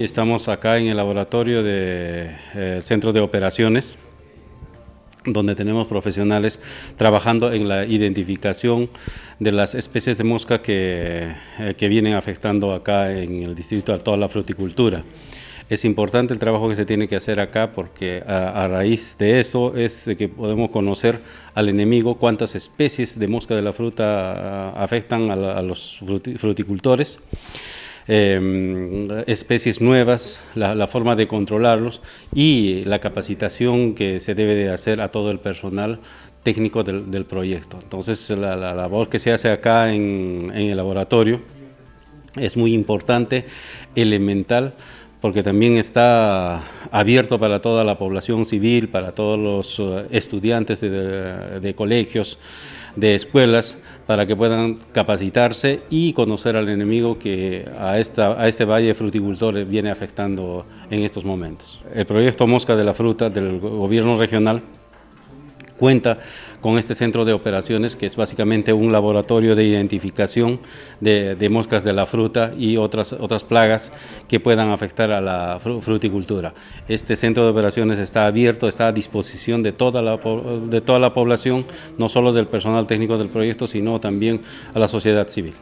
Estamos acá en el laboratorio del de, eh, Centro de Operaciones, donde tenemos profesionales trabajando en la identificación de las especies de mosca que, eh, que vienen afectando acá en el distrito a toda la fruticultura. Es importante el trabajo que se tiene que hacer acá porque a, raíz de eso es que podemos conocer al enemigo cuántas especies de mosca de la fruta ah, afectan a, los fruticultores. Em, especies nuevas, la, forma de controlarlos y la capacitación que se debe de hacer a todo el personal técnico del, proyecto. Entonces la, labor que se hace acá en, el laboratorio es muy importante, elemental, porque también está abierto para toda la población civil, para todos los eh, estudiantes de, colegios, de escuelas, para que puedan capacitarse y conocer al enemigo que a, esta, a este valle fruticultor viene afectando en estos momentos. El proyecto Mosca de la Fruta del gobierno regional cuenta con este centro de operaciones que es básicamente un laboratorio de identificación de, moscas de la fruta y otras, otras plagas que puedan afectar a la fruticultura. Este centro de operaciones está abierto, está a disposición de toda la, de toda la población, no solo del personal técnico del proyecto, sino también a la sociedad civil.